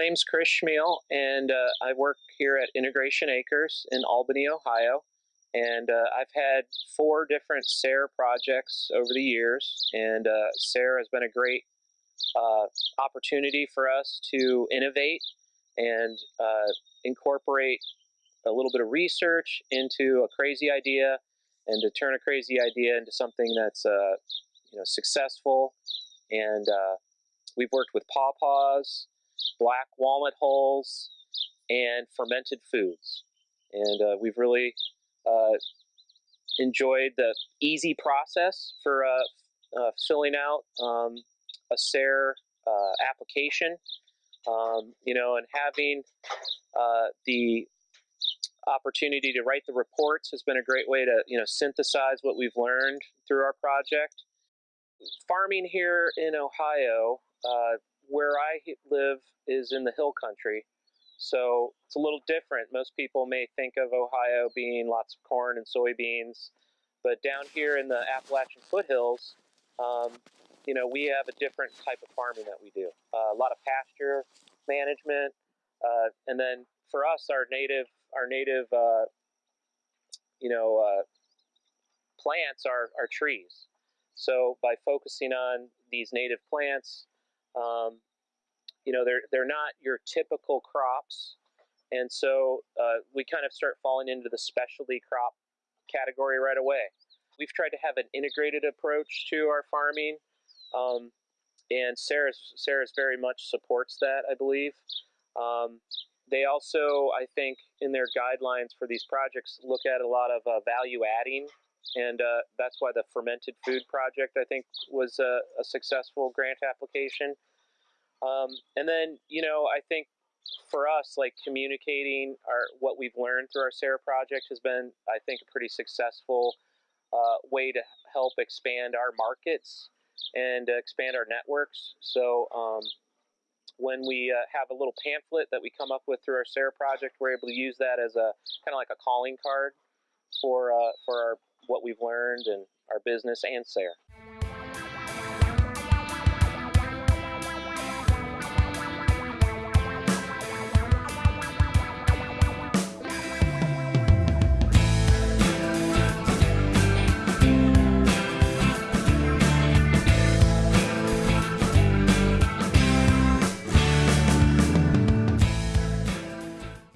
name's Chris Chmiel, and uh, I work here at Integration Acres in Albany, Ohio. And uh, I've had four different SARE projects over the years, and uh, SARE has been a great uh, opportunity for us to innovate and uh, incorporate a little bit of research into a crazy idea and to turn a crazy idea into something that's uh, you know successful and we've worked with pawpaws black walnut hulls and fermented foods and uh, we've really uh, enjoyed the easy process for uh, uh, filling out um, a SARE application um, you know and having the opportunity to write the reports has been a great way to you know synthesize what we've learned through our project. Farming here in Ohio, uh, where I live, is in the hill country, so it's a little different. Most people may think of Ohio being lots of corn and soybeans, but down here in the Appalachian foothills, um, you know, we have a different type of farming that we do. Uh, a lot of pasture management, uh, and then for us, our native our native, uh, you know, uh, plants are, are trees. So by focusing on these native plants, um, you know, they're, they're not your typical crops. And so uh, we kind of start falling into the specialty crop category right away. We've tried to have an integrated approach to our farming. Um, and SARE's, SARE's very much supports that, I believe. Um, they also, I think, in their guidelines for these projects, look at a lot of uh, value adding, and uh, that's why the fermented food project, I think, was a, a successful grant application. Um, and then, you know, I think for us, like communicating our what we've learned through our SARE project has been, I think, a pretty successful uh, way to help expand our markets and expand our networks. So, um, when we uh, have a little pamphlet that we come up with through our SARE project, we're able to use that as a kind of like a calling card for uh, for our, what we've learned and our business and SARE.